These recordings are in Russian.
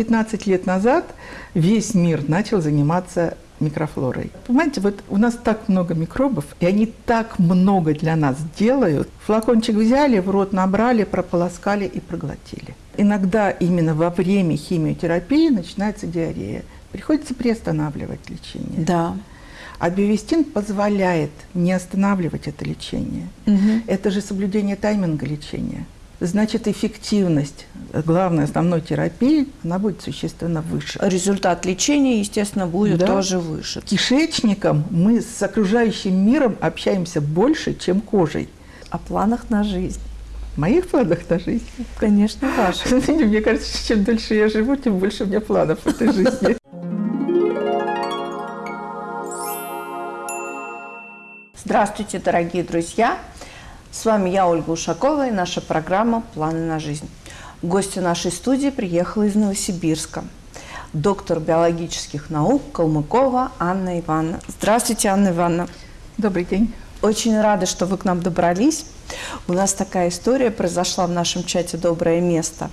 15 лет назад весь мир начал заниматься микрофлорой. Понимаете, вот у нас так много микробов, и они так много для нас делают. Флакончик взяли, в рот набрали, прополоскали и проглотили. Иногда именно во время химиотерапии начинается диарея. Приходится приостанавливать лечение. Да. А биовестин позволяет не останавливать это лечение. Угу. Это же соблюдение тайминга лечения. Значит, эффективность главной основной терапии, она будет существенно выше. Результат лечения, естественно, будет Да. тоже выше. Кишечником мы с окружающим миром общаемся больше, чем кожей. О планах на жизнь. Моих планах на жизнь. Конечно, ваши. Мне кажется, чем дольше я живу, тем больше у меня планов в этой жизни. Здравствуйте, дорогие друзья! С вами я, Ольга Ушакова, и наша программа «Планы на жизнь». Гостья нашей студии приехала из Новосибирска. Доктор биологических наук Калмыкова Анна Ивановна. Здравствуйте, Анна Ивановна. Добрый день. Очень рада, что вы к нам добрались. У нас такая история произошла в нашем чате «Доброе место».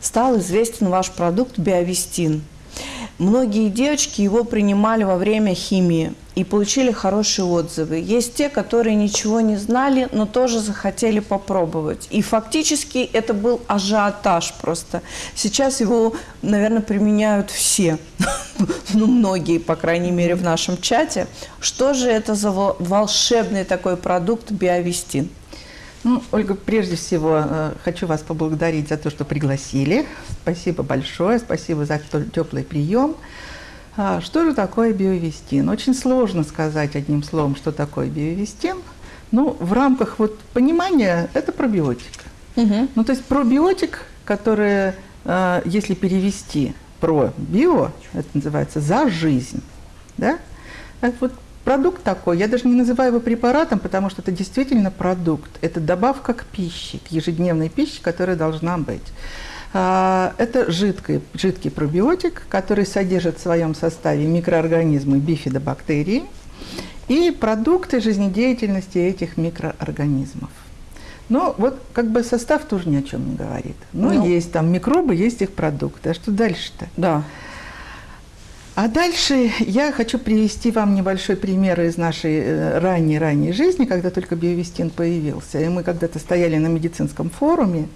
Стал известен ваш продукт «Биовестин». Многие девочки его принимали во время химии и получили хорошие отзывы. Есть те, которые ничего не знали, но тоже захотели попробовать. И фактически это был ажиотаж просто. Сейчас его, наверное, применяют все, ну, многие, по крайней мере, в нашем чате. Что же это за во- волшебный такой продукт «Биовестин»? Ну, Ольга, прежде всего э, хочу вас поблагодарить за то, что пригласили. Спасибо большое, спасибо за теплый прием. А, Что же такое биовестин? Очень сложно сказать одним словом, что такое биовестин. Ну, в рамках вот понимания это пробиотик. Ну, то есть пробиотик, который, э, если перевести про био, это называется за жизнь, да? Так вот продукт такой, я даже не называю его препаратом, потому что это действительно продукт. Это добавка к пище, к ежедневной пище, которая должна быть. А, Это жидкий, жидкий пробиотик, который содержит в своем составе микроорганизмы бифидобактерии и продукты жизнедеятельности этих микроорганизмов. Ну, вот как бы состав тоже ни о чем не говорит. Ну, Ну. есть там микробы, есть их продукты. А что дальше-то? Да. А дальше я хочу привести вам небольшой пример из нашей э, ранней-ранней жизни, когда только биовестин появился. И мы когда-то стояли на медицинском форуме,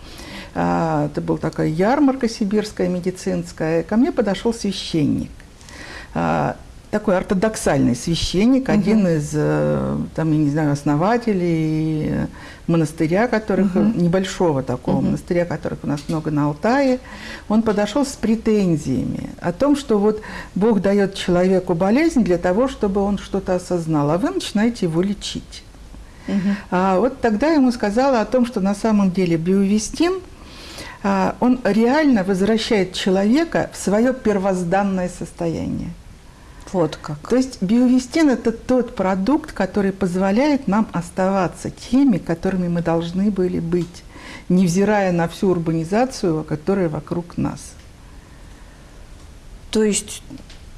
а, это была такая ярмарка сибирская медицинская, ко мне подошел священник. Такой ортодоксальный священник, один из, э, там, я не знаю, основателей монастыря, которых, небольшого такого монастыря, которых у нас много на Алтае, он подошел с претензиями о том, что вот Бог дает человеку болезнь для того, чтобы он что-то осознал, а вы начинаете его лечить. А вот тогда ему сказала о том, что на самом деле биовестин, а, он реально возвращает человека в свое первозданное состояние. Вот как. То есть биовестин – это тот продукт, который позволяет нам оставаться теми, которыми мы должны были быть, невзирая на всю урбанизацию, которая вокруг нас. То есть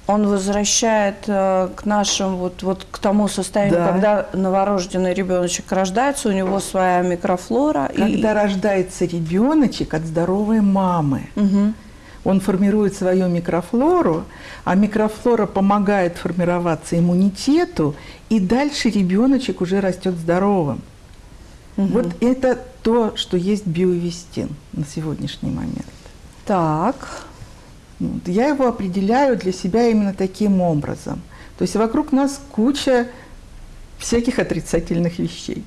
он возвращает э, к нашим вот, вот к тому состоянию, Да. когда новорожденный ребеночек рождается, у него своя микрофлора. и- Когда рождается ребеночек от здоровой мамы, Мгм. Он формирует свою микрофлору, а микрофлора помогает формироваться иммунитету, и дальше ребеночек уже растет здоровым. Вот это то, что есть биовестин на сегодняшний момент. Так. Вот. Я его определяю для себя именно таким образом. То есть вокруг нас куча всяких отрицательных вещей.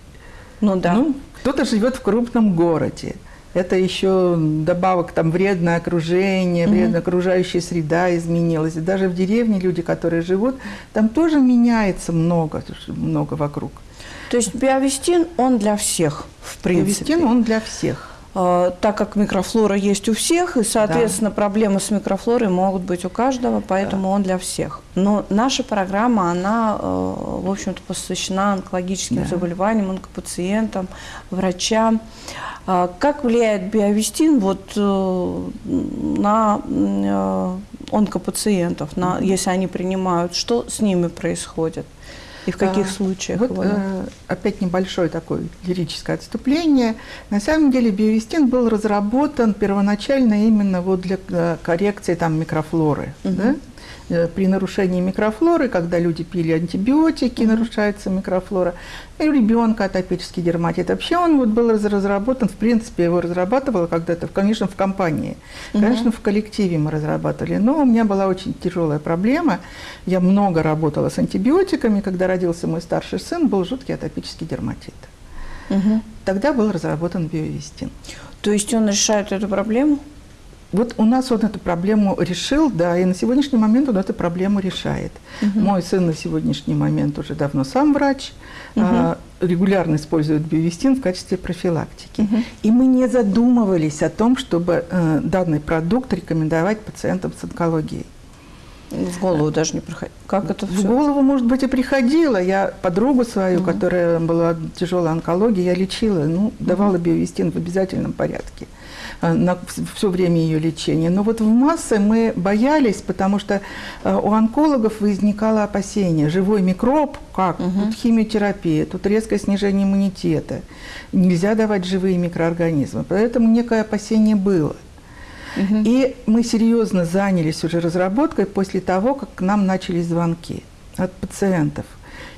Ну да. Ну, кто-то живет в крупном городе. Это еще добавок там вредное окружение, вредная окружающая среда изменилась. И даже в деревне люди, которые живут, там тоже меняется много, много вокруг. То есть биовестин, он для всех, в принципе. Биовестин, он для всех. Э, так как микрофлора есть у всех, и, соответственно, проблемы с микрофлорой могут быть у каждого, поэтому он для всех. Но наша программа, она, э, в общем-то, посвящена онкологическим Да. заболеваниям, онкопациентам, врачам. А Как влияет биовестин вот, э, на э, онкопациентов, на, если они принимают? Что с ними происходит? И в каких а, случаях? Вот э, опять небольшое такое лирическое отступление. На самом деле биовестин был разработан первоначально именно вот для э, коррекции там микрофлоры. Угу. Да? Э, при нарушении микрофлоры, когда люди пили антибиотики, нарушается микрофлора, и у ребенка атопический дерматит. Вообще он вот был разработан, в принципе, его разрабатывала когда-то, конечно, в компании, конечно, в коллективе мы разрабатывали, но у меня была очень тяжелая проблема. Я много работала с антибиотиками, когда родился мой старший сын, был жуткий атопический дерматит. Угу. Тогда был разработан биовестин. То есть он решает эту проблему? Вот у нас он эту проблему решил, да, и на сегодняшний момент он эту проблему решает. Угу. Мой сын на сегодняшний момент уже давно сам врач, угу. а, регулярно использует биовестин в качестве профилактики. Угу. И мы не задумывались о том, чтобы э, данный продукт рекомендовать пациентам с онкологией. В голову даже не приходило. Как это все? В голову, может быть, и приходило. Я подругу свою, угу. которая была тяжелой онкологией, я лечила, ну, давала биовестин в обязательном порядке. Э, на все время ее лечения. Но вот в массы мы боялись, потому что э, у онкологов возникало опасение. Живой микроб, как? Угу. Тут химиотерапия, тут резкое снижение иммунитета. Нельзя давать живые микроорганизмы. Поэтому некое опасение было. Угу. И мы серьезно занялись уже разработкой после того, как к нам начались звонки от пациентов.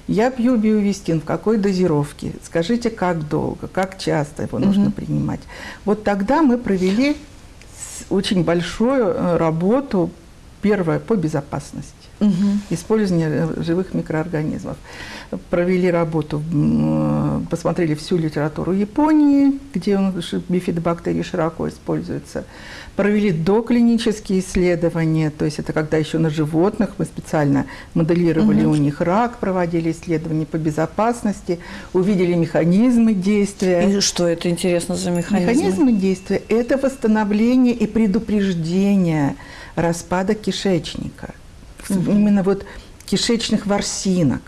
Я пью биовестин, в какой дозировке? Скажите, как долго, как часто его нужно угу. принимать? Вот тогда мы провели очень большую э, работу, первое, по безопасности. Угу. Использование э, живых микроорганизмов. Провели работу, посмотрели всю литературу Японии, где бифидобактерии широко используются провели доклинические исследования, то есть это когда еще на животных мы специально моделировали угу. у них рак, проводили исследования по безопасности, увидели механизмы действия. И что это интересно за механизмы? Механизмы действия – это восстановление и предупреждение распада кишечника. Угу. Именно вот кишечных ворсинок.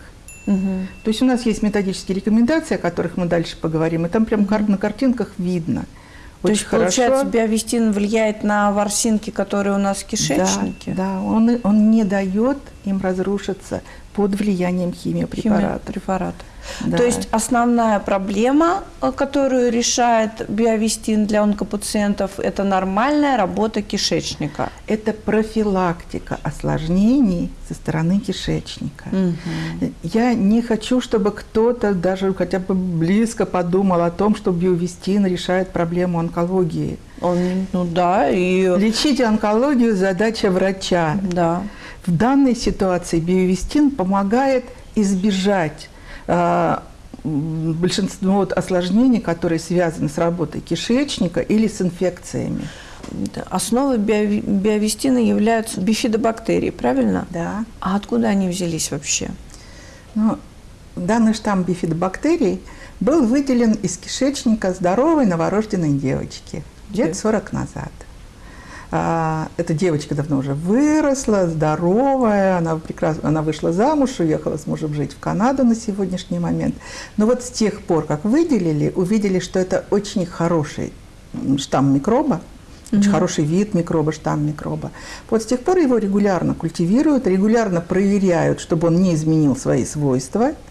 Угу. То есть у нас есть методические рекомендации, о которых мы дальше поговорим, и там прям угу. на картинках видно – то есть, хорошо. получается, биовестин влияет на ворсинки, которые у нас в кишечнике? Да, да. Он, он не дает им разрушиться под влиянием химиопрепарата. Химиопрепарата. Да. То есть основная проблема, э, которую решает биовестин для онкопациентов, это нормальная работа кишечника. Это профилактика осложнений со стороны кишечника. Угу. Я не хочу, чтобы кто-то даже хотя бы близко подумал о том, что биовестин решает проблему онкологии. Он, ну да, и... Лечить онкологию – задача врача. Да. В данной ситуации биовестин помогает избежать большинство вот осложнений, которые связаны с работой кишечника или с инфекциями. Основой био биовестина являются бифидобактерии, правильно? Да. А откуда они взялись вообще? Ну, данный штамм бифидобактерий был выделен из кишечника здоровой новорожденной девочки лет 40 назад. А, эта девочка давно уже выросла, здоровая, она, прекрасно, она вышла замуж, уехала с мужем жить в Канаду на сегодняшний момент. Но вот с тех пор, как выделили, увидели, что это очень хороший штамм микроба, очень mm-hmm. хороший вид микроба, штамм микроба. Вот с тех пор его регулярно культивируют, регулярно проверяют, чтобы он не изменил свои свойства –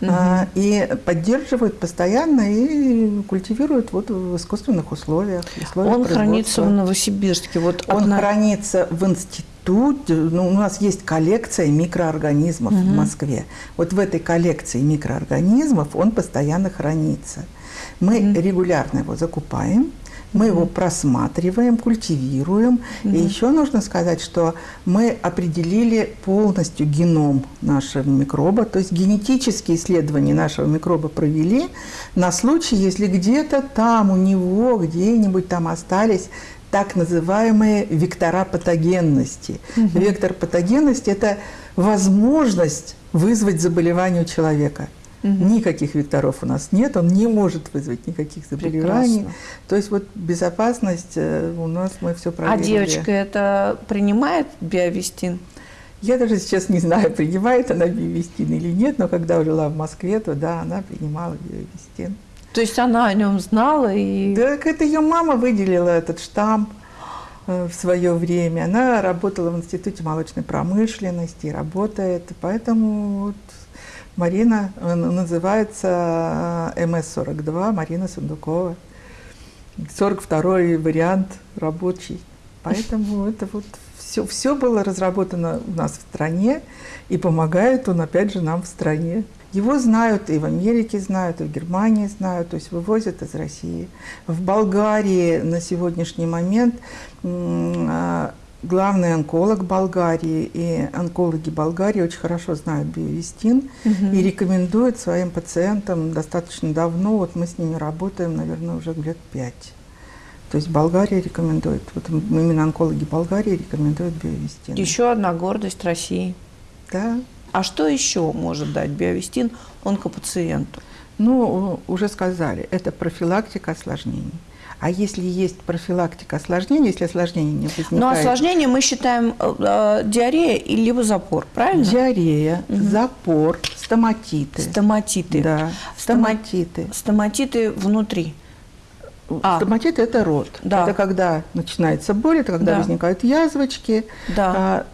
угу. и поддерживают постоянно и культивируют вот в искусственных условиях. Он хранится в Новосибирске. Вот Он одна... хранится в институте. Ну, у нас есть коллекция микроорганизмов угу. в Москве. Вот в этой коллекции микроорганизмов он постоянно хранится. Мы угу. регулярно его закупаем мы его просматриваем, культивируем. И еще нужно сказать, что мы определили полностью геном нашего микроба, то есть генетические исследования нашего микроба провели на случай, если где-то там у него, где-нибудь там остались так называемые вектора патогенности. Угу. Вектор патогенности – это возможность вызвать заболевание у человека. Угу. Никаких векторов у нас нет, он не может вызвать никаких заболеваний. Прекрасно. То есть вот безопасность э, у нас мы все проверили. А девочка это принимает биовестин? Я даже сейчас не знаю, принимает она биовестин или нет, но когда жила в Москве, то да, она принимала биовестин. То есть она о нем знала и... Так это ее мама выделила этот штамп э, в свое время. Она работала в Институте молочной промышленности, работает, поэтому вот Марина э, называется э, МС-42, Марина Сундукова. 42-й вариант рабочий. Поэтому это вот все, все было разработано у нас в стране, и помогает он, опять же, нам в стране. Его знают и в Америке знают, и в Германии знают, то есть вывозят из России. В Болгарии на сегодняшний момент а, главный онколог Болгарии и онкологи Болгарии очень хорошо знают биовестин угу. и рекомендуют своим пациентам достаточно давно, вот мы с ними работаем, наверное, уже лет пять. То есть Болгария рекомендует, вот именно онкологи Болгарии рекомендуют биовестин. Еще одна гордость России. Да. А что еще может дать биовестин онкопациенту? Ну, уже сказали, это профилактика осложнений. А если есть профилактика осложнений, если осложнения не возникает... Но осложнения мы считаем э, э диарея или либо запор, правильно? Диарея, угу. запор, стоматиты. Стоматиты. Да, стоматиты. Стоматиты внутри. А. Стоматит – это рот. Да. Это когда начинается боль, это когда да. возникают язвочки. Да. А,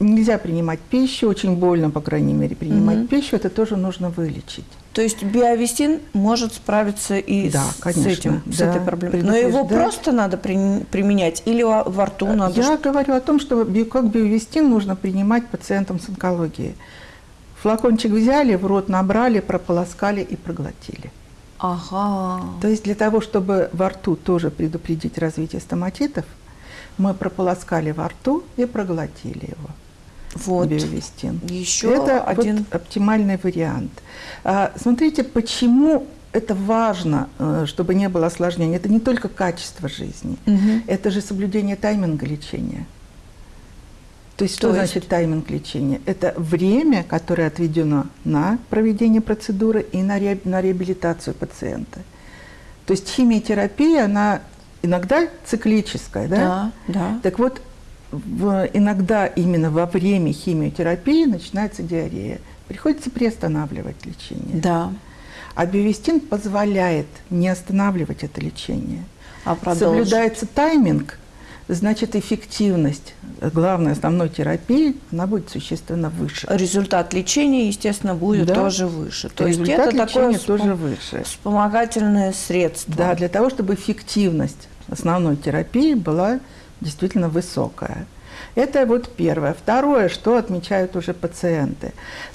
нельзя принимать пищу, очень больно, по крайней мере, принимать угу. пищу, это тоже нужно вылечить. То есть биовестин может справиться и да, с, конечно, этим, да, с этой проблемой. Но его просто надо при, применять или во рту надо? Я говорю о том, что как биовестин нужно принимать пациентам с онкологией. Флакончик взяли, в рот набрали, прополоскали и проглотили. Ага. То есть для того, чтобы во рту тоже предупредить развитие стоматитов, мы прополоскали во рту и проглотили его. Вот. Биовестин. Еще это один вот оптимальный вариант. А, смотрите, почему это важно, э, чтобы не было осложнений. Это не только качество жизни, угу. это же соблюдение тайминга лечения. То есть что То значит есть... тайминг лечения? Это время, которое отведено на проведение процедуры и на, ре... на реабилитацию пациента. То есть химиотерапия, она иногда циклическая, да? Да, да. Так вот, в, иногда именно во время химиотерапии начинается диарея. Приходится приостанавливать лечение. Да. А биовестин позволяет не останавливать это лечение. А Соблюдается тайминг, значит эффективность главной основной терапии, она будет существенно выше. Результат лечения, естественно, будет да. тоже выше. То Результат есть это такое тоже выше. вспомогательное средство. Да, для того, чтобы эффективность основной терапии была действительно высокая. Это вот первое. Второе, что отмечают уже пациенты.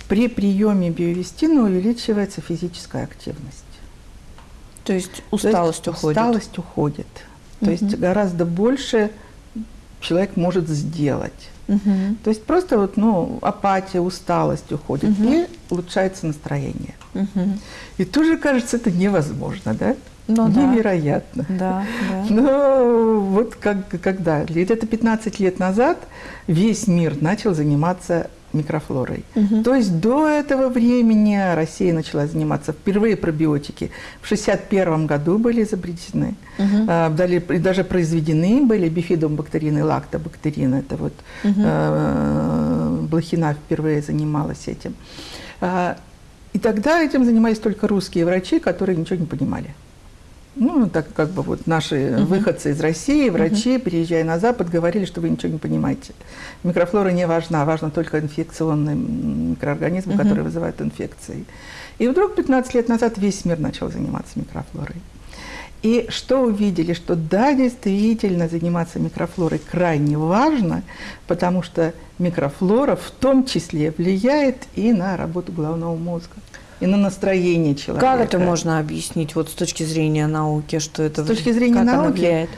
При приеме биовестина увеличивается физическая активность. То есть усталость То есть уходит? Усталость уходит. То угу. есть гораздо больше человек может сделать. Угу. То есть просто вот, ну, апатия, усталость уходит, угу. и улучшается настроение. Угу. И тоже кажется, это невозможно, да? Ну, Невероятно. Да, да. Но вот как, когда, где-то 15 лет назад весь мир начал заниматься микрофлорой. Угу. То есть до этого времени Россия начала заниматься. Впервые пробиотики в 1961 году были изобретены, угу. а, даже произведены были бифидобактерины, лактобактерины. Это вот угу. Блохина впервые занималась этим. А, и тогда этим занимались только русские врачи, которые ничего не понимали. Ну, так как бы вот наши угу. выходцы из России, врачи, угу. переезжая на Запад, говорили, что вы ничего не понимаете. Микрофлора не важна, важно только инфекционный микроорганизм, угу. который вызывает инфекции. И вдруг 15 лет назад весь мир начал заниматься микрофлорой. И что увидели? Что да, действительно, заниматься микрофлорой крайне важно, потому что микрофлора в том числе влияет и на работу головного мозга и на настроение человека. Как это можно объяснить вот с точки зрения науки, что это С точки зрения науки, влияет?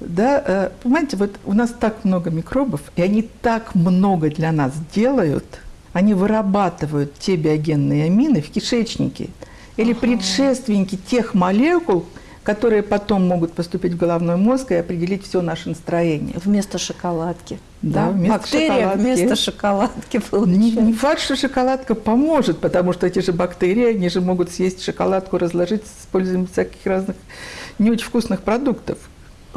Да, э, понимаете, вот у нас так много микробов, и они так много для нас делают, они вырабатывают те биогенные амины в кишечнике или ага. предшественники тех молекул, которые потом могут поступить в головной мозг и определить все наше настроение. Вместо шоколадки. Да, вместо Бактерия шоколадки. вместо шоколадки Не, не факт, что шоколадка поможет, потому что эти же бактерии, они же могут съесть шоколадку, разложить с использованием всяких разных не очень вкусных продуктов.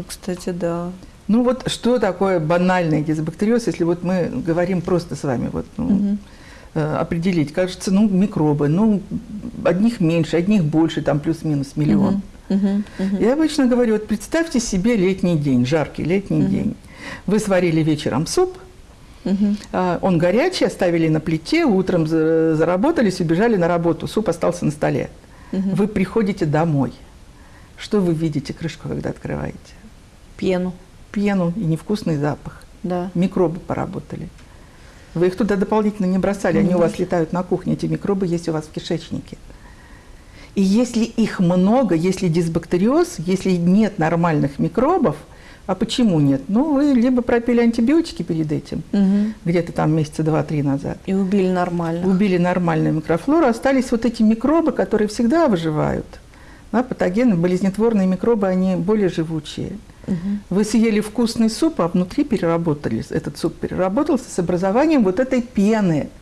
Кстати, да. Ну вот что такое банальный дисбактериоз, если вот мы говорим просто с вами, вот, ну, угу. э, определить, кажется, ну, микробы, ну, одних меньше, одних больше, там плюс-минус миллион. Угу, угу. Я обычно говорю, вот представьте себе летний день, жаркий летний угу. день. Вы сварили вечером суп, Угу. Он горячий, оставили на плите, утром заработались, убежали на работу, суп остался на столе. Угу. Вы приходите домой. Что вы видите крышку, когда открываете? Пену. Пену и невкусный запах. Да. Микробы поработали. Вы их туда дополнительно не бросали, они у вас летают на кухне, эти микробы есть у вас в кишечнике. И если их много, если дисбактериоз, если нет нормальных микробов, а почему нет? Ну, вы либо пропили антибиотики перед этим, угу. где-то там месяца два-три назад. И убили нормально. Убили нормальную микрофлору. Остались вот эти микробы, которые всегда выживают. Да, патогены, болезнетворные микробы, они более живучие. Угу. Вы съели вкусный суп, а внутри переработались. Этот суп переработался с образованием вот этой пены –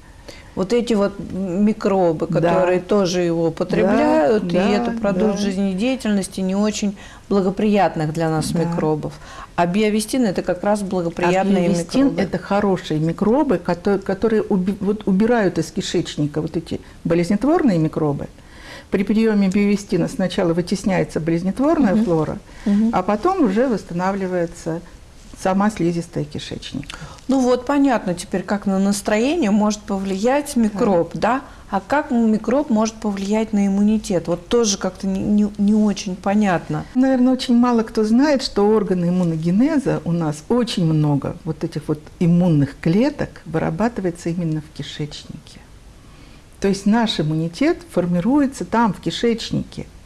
вот эти вот микробы, которые да. тоже его употребляют, да, и да, это продукт да. жизнедеятельности не очень благоприятных для нас да. микробов. А биовестин – это как раз благоприятные а биовестин микробы. – это хорошие микробы, которые, которые уби, вот, убирают из кишечника вот эти болезнетворные микробы. При приеме биовестина сначала вытесняется болезнетворная угу. флора, угу. а потом уже восстанавливается сама слизистая кишечника. Ну вот понятно теперь, как на настроение может повлиять микроб, да? да? А как микроб может повлиять на иммунитет? Вот тоже как-то не, не, не очень понятно. Наверное, очень мало кто знает, что органы иммуногенеза у нас очень много вот этих вот иммунных клеток вырабатывается именно в кишечнике. То есть наш иммунитет формируется там, в кишечнике –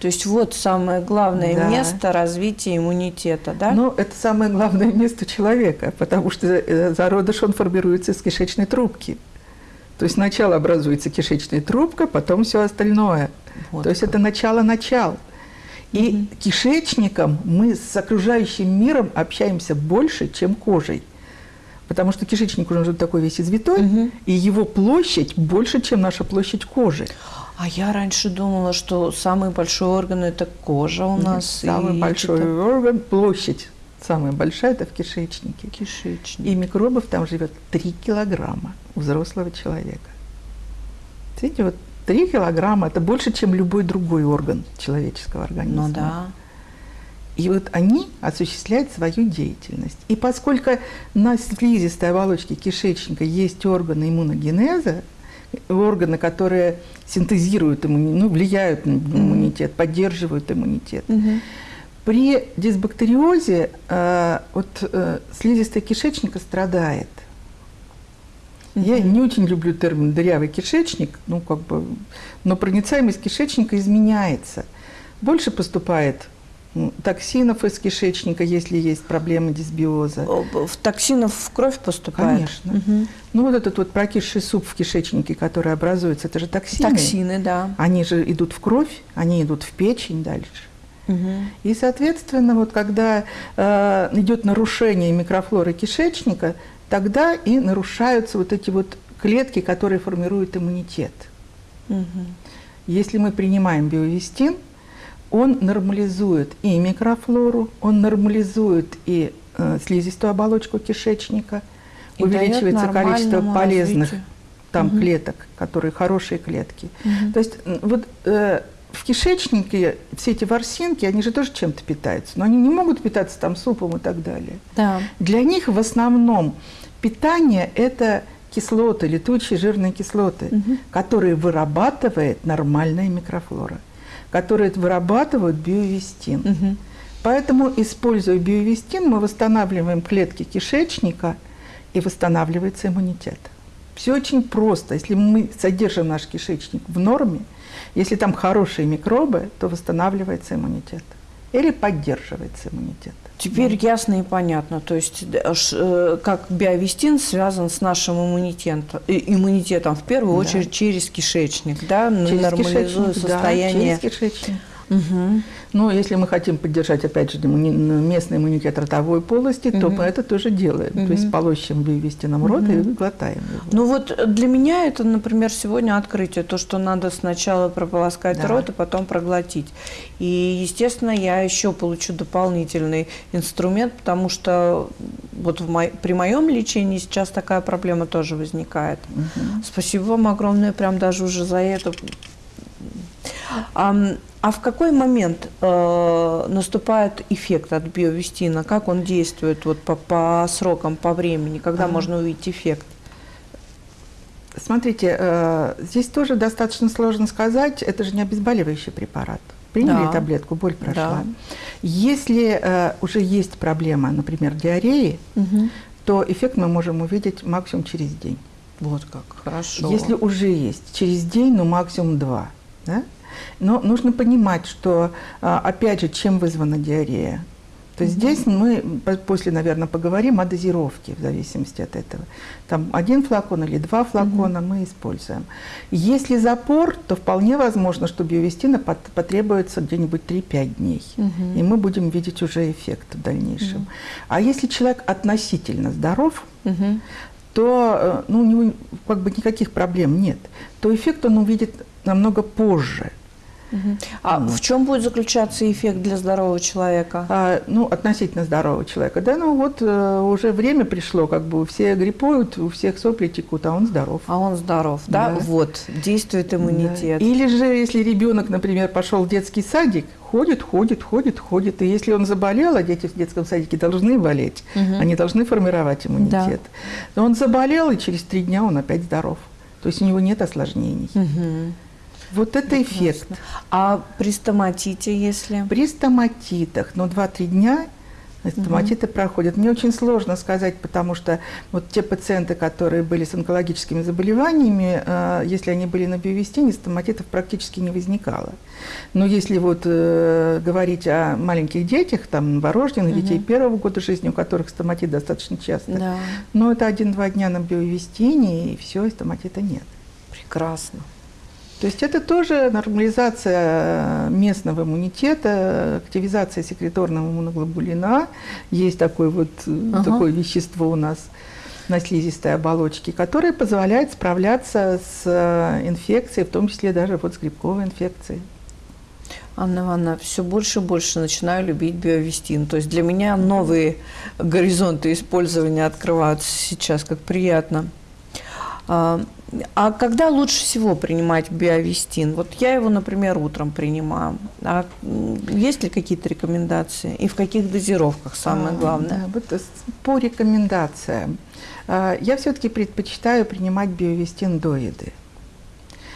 то есть вот самое главное да. место развития иммунитета, да? Ну, это самое главное место человека, потому что э, зародыш, он формируется из кишечной трубки. То есть сначала образуется кишечная трубка, потом все остальное. Вот То есть это начало-начал. И угу. кишечником мы с окружающим миром общаемся больше, чем кожей. Потому что кишечник уже такой весь извитой, угу. и его площадь больше, чем наша площадь кожи. А я раньше думала, что самый большой орган – это кожа у нас. Самый большой это... орган – площадь. Самая большая – это в кишечнике. Кишечник. И микробов там живет 3 килограмма у взрослого человека. Видите, вот 3 килограмма – это больше, чем любой другой орган человеческого организма. Ну да. И вот они осуществляют свою деятельность. И поскольку на слизистой оболочке кишечника есть органы иммуногенеза, органы, которые синтезируют иммунитет, ну, влияют на иммунитет, поддерживают иммунитет. Угу. При дисбактериозе э, вот, э, слизистая кишечника страдает. Я не очень люблю термин дырявый кишечник, ну, как бы, но проницаемость кишечника изменяется. Больше поступает токсинов из кишечника, если есть проблемы дисбиоза. В токсинов в кровь поступает? Конечно. Угу. Ну вот этот вот прокисший суп в кишечнике, который образуется, это же токсины. Токсины, да. Они же идут в кровь, они идут в печень дальше. Угу. И, соответственно, вот когда э, идет нарушение микрофлоры кишечника, тогда и нарушаются вот эти вот клетки, которые формируют иммунитет. Угу. Если мы принимаем биовестин, он нормализует и микрофлору, он нормализует и э, слизистую оболочку кишечника, и увеличивается количество полезных развитию. там угу. клеток, которые хорошие клетки. Угу. То есть вот э, в кишечнике все эти ворсинки, они же тоже чем-то питаются, но они не могут питаться там супом и так далее. Да. Для них в основном питание – это кислоты, летучие жирные кислоты, угу. которые вырабатывает нормальная микрофлора которые вырабатывают биовестин. Угу. Поэтому, используя биовестин, мы восстанавливаем клетки кишечника и восстанавливается иммунитет. Все очень просто. Если мы содержим наш кишечник в норме, если там хорошие микробы, то восстанавливается иммунитет или поддерживается иммунитет. Теперь да. ясно и понятно. То есть э, как биовестин связан с нашим иммунитетом, иммунитетом в первую да. очередь через кишечник, да, через нормализуя кишечник, состояние. Да, через кишечник. Угу. Но если мы хотим поддержать, опять же, местный иммунитет ротовой полости, угу. то мы это тоже делаем. Угу. То есть полощем вывестином рот угу. и глотаем его. Ну вот для меня это, например, сегодня открытие, то, что надо сначала прополоскать да. рот, и потом проглотить. И, естественно, я еще получу дополнительный инструмент, потому что вот в мо... при моем лечении сейчас такая проблема тоже возникает. Угу. Спасибо вам огромное, прям даже уже за это А, в какой момент э, наступает эффект от биовестина? Как он действует вот по, по срокам, по времени? Когда ага. можно увидеть эффект? Смотрите, э, здесь тоже достаточно сложно сказать. Это же не обезболивающий препарат. Приняли да. таблетку, боль прошла. Да. Если э, уже есть проблема, например, диареи, угу. то эффект мы можем увидеть максимум через день. Вот как, хорошо. Если уже есть, через день, ну максимум два. Да? Но нужно понимать, что, а, опять же, чем вызвана диарея. То есть здесь мы после, наверное, поговорим о дозировке в зависимости от этого. Там один флакон или два флакона мы используем. Если запор, то вполне возможно, что биовестина потребуется где-нибудь 3-5 дней. И мы будем видеть уже эффект в дальнейшем. А если человек относительно здоров, то э, ну, у него как бы никаких проблем нет, то эффект он увидит намного позже. А вот. в чем будет заключаться эффект для здорового человека? А, ну, относительно здорового человека. Да, ну вот э, уже время пришло, как бы все гриппуют, у всех сопли текут, а он здоров. А он здоров, да? да? Вот, действует иммунитет. Да. Или же, если ребенок, например, пошел в детский садик, ходит, ходит, ходит, ходит. И если он заболел, а дети в детском садике должны болеть, угу. они должны формировать иммунитет. Да. Но он заболел, и через три дня он опять здоров. То есть у него нет осложнений. Угу. Вот это Прекрасно. эффект. А при стоматите, если? При стоматитах, ну, 2-3 дня стоматиты угу. проходят. Мне очень сложно сказать, потому что вот те пациенты, которые были с онкологическими заболеваниями, э, если они были на биовестине, стоматитов практически не возникало. Но если вот э, говорить о маленьких детях, там, новорожденных, угу. детей первого года жизни, у которых стоматит достаточно часто, да. но это один-два дня на биовестине, и все, и стоматита нет. Прекрасно. То есть это тоже нормализация местного иммунитета, активизация секреторного иммуноглобулина. Есть такое вот ага. такое вещество у нас на слизистой оболочке, которое позволяет справляться с э, инфекцией, в том числе даже вот с грибковой инфекцией. Анна Ивановна, все больше и больше начинаю любить биовестин. То есть для меня новые горизонты использования открываются сейчас, как приятно. А, когда лучше всего принимать биовестин? Вот я его, например, утром принимаю. А есть ли какие-то рекомендации? И в каких дозировках самое а, главное? А, вот по рекомендациям. А, я все-таки предпочитаю принимать биовестин до еды.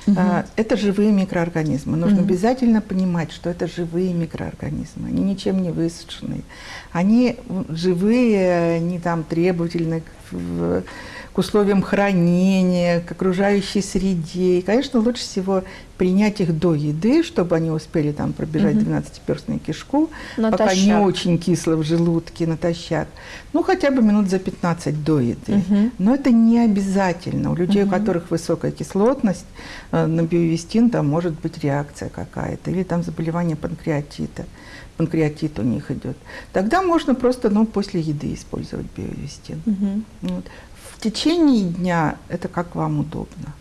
Угу. Это живые микроорганизмы. Нужно угу. обязательно понимать, что это живые микроорганизмы. Они ничем не высушенные. Они живые, они там требовательны к к условиям хранения, к окружающей среде. И, конечно, лучше всего принять их до еды, чтобы они успели там пробежать угу. 12-перстную кишку, натощак. пока не очень кисло в желудке, натощак. Ну, хотя бы минут за 15 до еды. Угу. Но это не обязательно. У людей, угу. у которых высокая кислотность, э, на биовестин там может быть реакция какая-то, или там заболевание панкреатита панкреатит у них идет, тогда можно просто ну, после еды использовать биовестин. Угу. Вот течение дня это как вам удобно.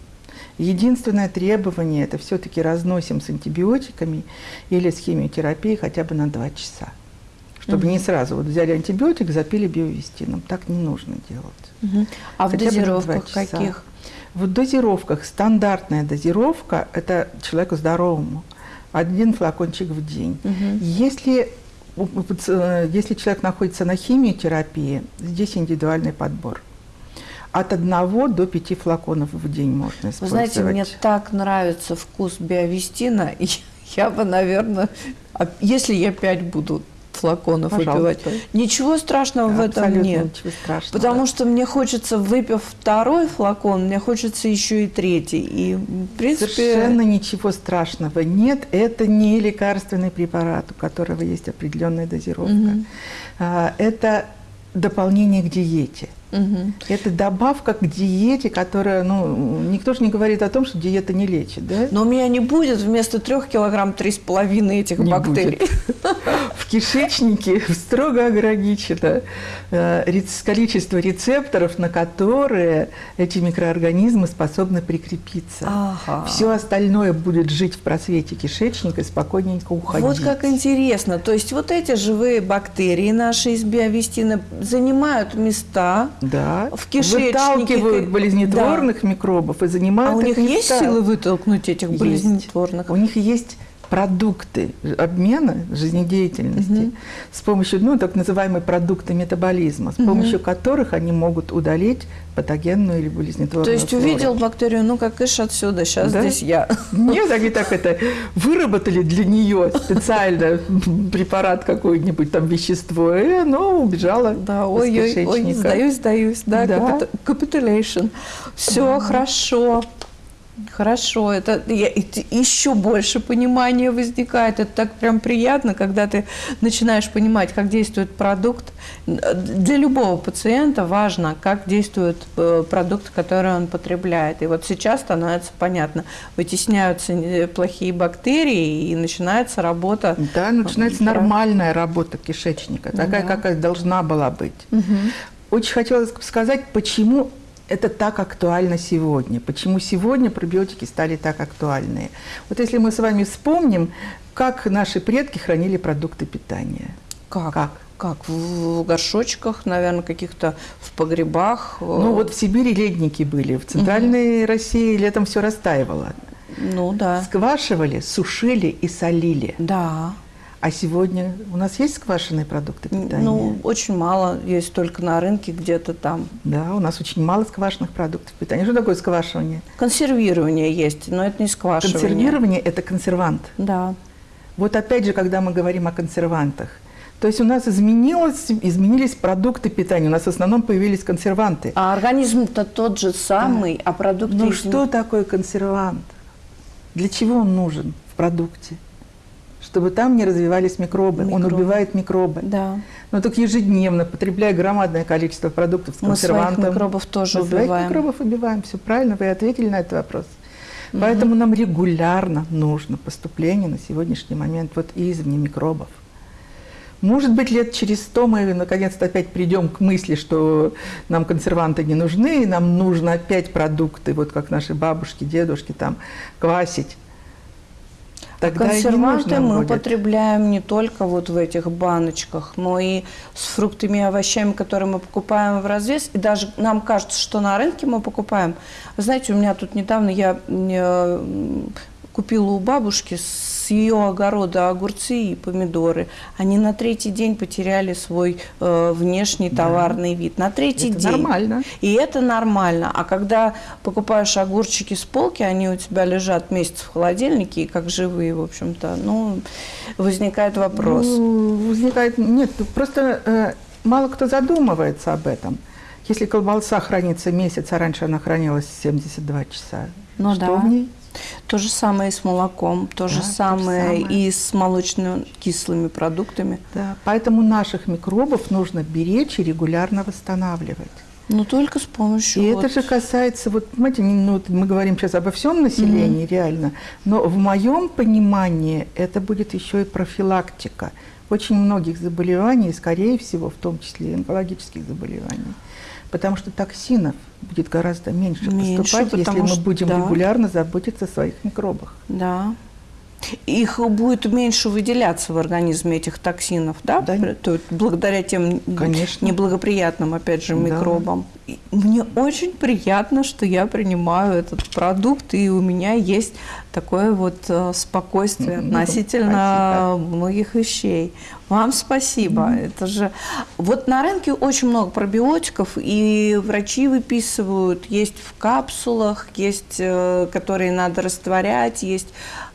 Единственное требование – это все-таки разносим с антибиотиками или с химиотерапией хотя бы на 2 часа. Чтобы угу. не сразу вот взяли антибиотик, запили биовестином. Так не нужно делать. Угу. А хотя в дозировках каких? В дозировках стандартная дозировка – это человеку здоровому. Один флакончик в день. Угу. Если э, если человек находится на химиотерапии, здесь индивидуальный подбор от одного до пяти флаконов в день можно использовать. Вы знаете, мне так нравится вкус биовестина, я бы, наверное, а если я пять буду флаконов Пожалуйста. выпивать. Ничего страшного да, в этом нет. Ничего страшного. Потому что мне хочется, выпив второй флакон, мне хочется еще и третий. И, в принципе... Совершенно ничего страшного нет. Это не лекарственный препарат, у которого есть определенная дозировка. Угу. Это дополнение к диете. Угу. Это добавка к диете, которая, ну, никто же не говорит о том, что диета не лечит, да? Но у меня не будет вместо трех килограмм три с половиной этих не бактерий. В кишечнике строго ограничено э, количество рецепторов, на которые эти микроорганизмы способны прикрепиться. Ага. Все остальное будет жить в просвете кишечника и спокойненько уходить. Вот как интересно. То есть вот эти живые бактерии наши из биовестина занимают места Да. В кишечнике. Выталкивают болезнетворных да. микробов и занимают А у них есть силы вытолкнуть этих Есть. болезнетворных? У них есть продукты обмена жизнедеятельности Мгм. с помощью, ну, так называемые продукты метаболизма, с помощью которых они могут удалить патогенную или болезнетворную То есть флору. увидел бактерию, ну как ишь отсюда, сейчас Да. здесь я. Нет, они так это выработали для нее специально препарат какой-нибудь, там вещество, и оно убежало Да, из ой, ой, ой, кишечника. сдаюсь, сдаюсь, да, Да. capitulation. Все хорошо. Хорошо, это я- еще больше понимания возникает. Это так прям приятно, когда ты начинаешь понимать, как действует продукт. Для любого пациента важно, как действует э, продукт, который он потребляет. И вот сейчас становится понятно, вытесняются э, плохие бактерии и начинается работа. Да, начинается Да. нормальная работа кишечника, такая, Да. какая должна была быть. Мгм. Очень хотелось сказать, почему это так актуально сегодня, почему сегодня пробиотики стали так актуальны. Вот если мы с вами вспомним, как наши предки хранили продукты питания. Как? Как? Как? В горшочках, наверное, каких-то в погребах. э, Ну вот в Сибири ледники были, в центральной России летом все растаивало. Ну да. Сквашивали, сушили и солили. Да. А сегодня у нас есть сквашенные продукты питания? Ну, очень мало, есть только на рынке где-то там. Да, у нас очень мало сквашенных продуктов питания. Что такое сквашивание? Консервирование есть, но это не сквашивание. Консервирование – это консервант. Да. Вот опять же, когда мы говорим о консервантах, то есть у нас изменилось, изменились продукты питания, у нас в основном появились консерванты. А организм-то тот же самый, а продукты... Ну что такое консервант? Для чего он нужен в продукте? Чтобы там не развивались микробы. Он Микробы. убивает микробы. Да. Но так ежедневно, потребляя громадное количество продуктов с Мы своих консервантом. микробов тоже мы своих убиваем. микробов убиваем. Все правильно, вы ответили на этот вопрос. Поэтому нам регулярно нужно поступление на сегодняшний момент вот извне микробов. Может быть, лет через сто мы наконец-то опять придем к мысли, что нам консерванты не нужны, и нам нужно опять продукты, вот как наши бабушки, дедушки, там, квасить. Тогда Консерванты мы будет. употребляем не только вот в этих баночках, но и с фруктами и овощами, которые мы покупаем в развес. И даже нам кажется, что на рынке мы покупаем. Вы знаете, у меня тут недавно я э, купила у бабушки с ее огорода огурцы и помидоры. Они на третий день потеряли свой э, внешний товарный вид. На третий Это день. нормально. И это нормально. А когда покупаешь огурчики с полки, они у тебя лежат месяц в холодильнике, и как живые, в общем-то, ну, возникает вопрос. Ну, возникает... Нет, просто э, мало кто задумывается об этом. Если колбаса хранится месяц, а раньше она хранилась 72 часа, Ну что да. в ней? То же самое и с молоком, то же Да, то же самое самое. и с молочно-кислыми продуктами. Да, поэтому наших микробов нужно беречь и регулярно восстанавливать. Но только с помощью... И вот- это же касается, вот, понимаете, ну, мы говорим сейчас обо всем населении, реально, но в моем понимании это будет еще и профилактика очень многих заболеваний, скорее всего, в том числе и онкологических заболеваний. Потому что токсинов будет гораздо меньше, Меньше, поступать, если мы будем да. регулярно заботиться о своих микробах. Да. Их будет меньше выделяться в организме этих токсинов, да? Да. То есть благодаря тем Конечно. неблагоприятным, опять же, Да. микробам. И Мне очень приятно, что я принимаю этот продукт, и у меня есть такое вот э, спокойствие Ну, относительно многих вещей. Вам спасибо. Это же вот на рынке очень много пробиотиков, и врачи выписывают. Есть в капсулах, есть, э, которые надо растворять, есть.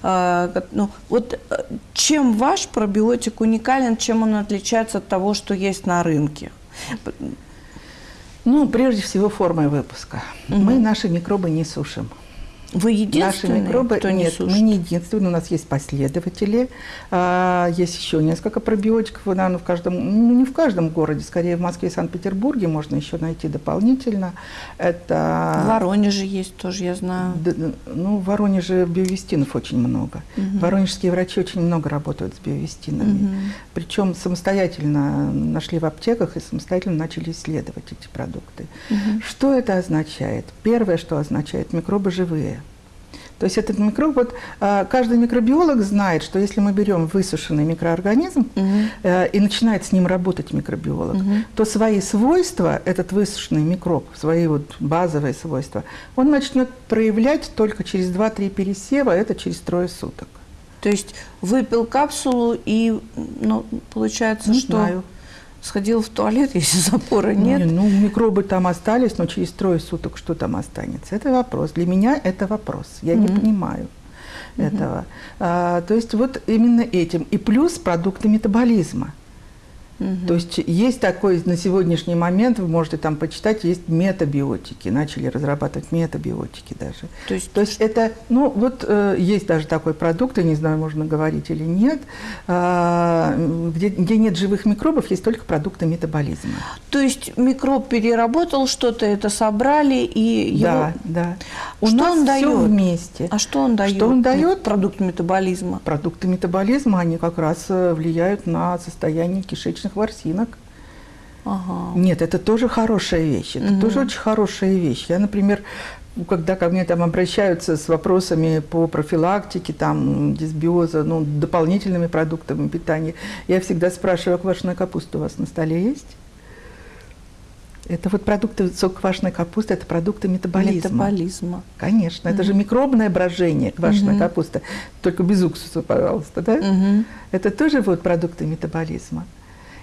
э, Ну, вот э, чем ваш пробиотик уникален, чем он отличается от того, что есть на рынке? Ну, прежде всего, формой выпуска. Мы наши микробы не сушим. Вы Наши единственный, микробы кто не нет, сушит? мы не единственные, у нас есть последователи, а, есть еще несколько пробиотиков, наверное, в каждом, ну не в каждом городе, скорее в Москве и Санкт-Петербурге можно еще найти дополнительно. Это В Воронеже есть тоже, я знаю. Д- Ну, в Воронеже биовестинов очень много. Воронежские врачи очень много работают с биовестинами. Мгм. Причем самостоятельно нашли в аптеках и самостоятельно начали исследовать эти продукты. Что это означает? Первое, что означает, микробы живые. То есть этот микроб, вот а, каждый микробиолог знает, что если мы берем высушенный микроорганизм угу. и начинает с ним работать микробиолог, угу. то свои свойства, этот высушенный микроб, свои вот базовые свойства, он начнет проявлять только через 2-3 пересева, это через трое суток. То есть выпил капсулу и, ну, получается, Не что... Знаю сходил в туалет, если запора нет. Не, ну, микробы там остались, но через трое суток что там останется? Это вопрос. Для меня это вопрос. Я mm-hmm. не понимаю этого. А, то есть вот именно этим. И плюс продукты метаболизма. Угу. То есть есть такой на сегодняшний момент, вы можете там почитать, есть метабиотики, начали разрабатывать метабиотики даже. То есть, То есть это, ну вот э, есть даже такой продукт, я не знаю, можно говорить или нет, э, где, где нет живых микробов, есть только продукты метаболизма. То есть микроб переработал что-то, это собрали и его... Да, да. У что нас он дает? вместе. А что он дает? Что он дает? Продукты метаболизма. Продукты метаболизма, они как раз э, влияют на состояние кишечной молочных ворсинок. Ага. Нет, это тоже хорошая вещь. Это угу. тоже очень хорошая вещь. Я, например, когда ко мне там обращаются с вопросами по профилактике, там, дисбиоза, ну, дополнительными продуктами питания, я всегда спрашиваю, а квашеная капуста у вас на столе есть? Это вот продукты сок квашеной капусты, это продукты метаболизма. Метаболизма. Конечно, mm это же микробное брожение квашеная mm капуста, только без уксуса, пожалуйста, да? mm Это тоже вот продукты метаболизма.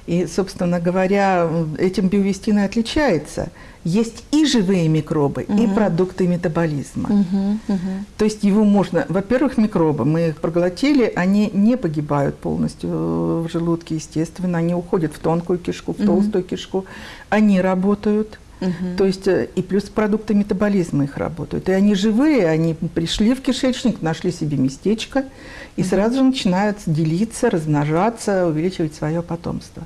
И, собственно говоря, этим биовестин и отличается. Есть и живые микробы, угу. и продукты метаболизма. Угу, угу. То есть его можно... Во-первых, микробы, мы их проглотили, они не погибают полностью в желудке, естественно. Они уходят в тонкую кишку, в угу. толстую кишку. Они работают. Угу. То есть э, и плюс продукты метаболизма их работают. И они живые, они пришли в кишечник, нашли себе местечко и угу. сразу же начинают делиться, размножаться, увеличивать свое потомство.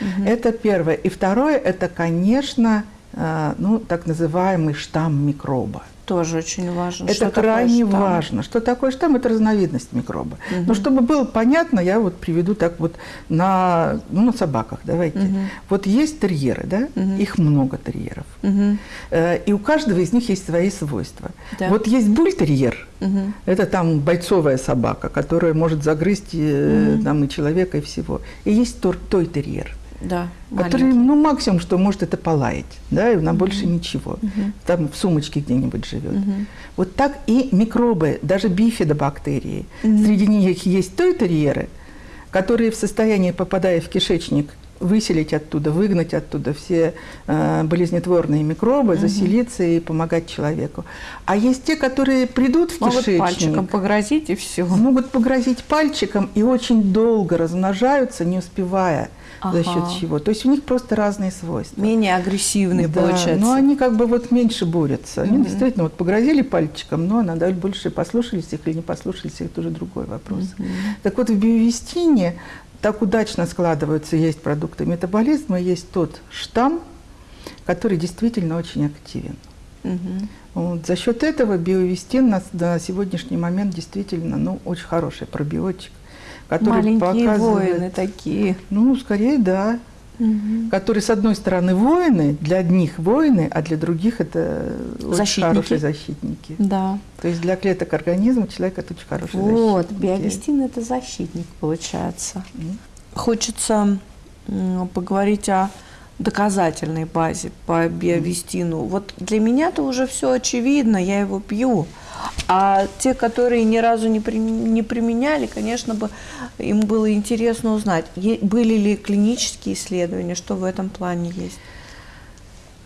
Угу. Это первое. И второе, это, конечно, э, ну, так называемый штамм микроба тоже очень важно. Это что крайне важно. Что такое штамм? Это разновидность микроба. Угу. Но чтобы было понятно, я вот приведу так вот на, ну, на собаках. Давайте. Угу. Вот есть терьеры, да? Угу. Их много терьеров. Угу. И у каждого из них есть свои свойства. Да. Вот есть бультерьер. Угу. Это там бойцовая собака, которая может загрызть угу. там, и человека, и всего. И есть тор, той терьер да, который, маленький. ну, максимум, что может это полаять, да, и на угу. больше ничего. Угу. Там в сумочке где-нибудь живет. Угу. Вот так и микробы, даже бифидобактерии. Угу. Среди них есть тойтерьеры, которые в состоянии, попадая в кишечник, выселить оттуда, выгнать оттуда все э, болезнетворные микробы, угу. заселиться и помогать человеку. А есть те, которые придут в Могут кишечник. пальчиком погрозить и все. Могут погрозить пальчиком и очень долго размножаются, не успевая ага. за счет чего. То есть у них просто разные свойства. Менее агрессивные, да, получается. Но они как бы вот меньше борются. Они угу. действительно вот погрозили пальчиком, но надо больше послушались их или не послушались их, тоже другой вопрос. Угу. Так вот в биовестине так удачно складываются, есть продукты метаболизма, есть тот штамм, который действительно очень активен. Угу. Вот, за счет этого биовестин на, на сегодняшний момент действительно ну, очень хороший пробиотик который Маленькие показывает... воины такие. Ну, скорее, да. Угу. Которые, с одной стороны, воины, для одних воины, а для других это защитники. очень хорошие защитники. Да. То есть для клеток организма человек это очень хороший вот, защитник. Вот, биовестин – это защитник, получается. Mm. Хочется поговорить о доказательной базе по биовестину. Вот для меня это уже все очевидно, я его пью. А те, которые ни разу не, не применяли, конечно бы им было интересно узнать, были ли клинические исследования, что в этом плане есть.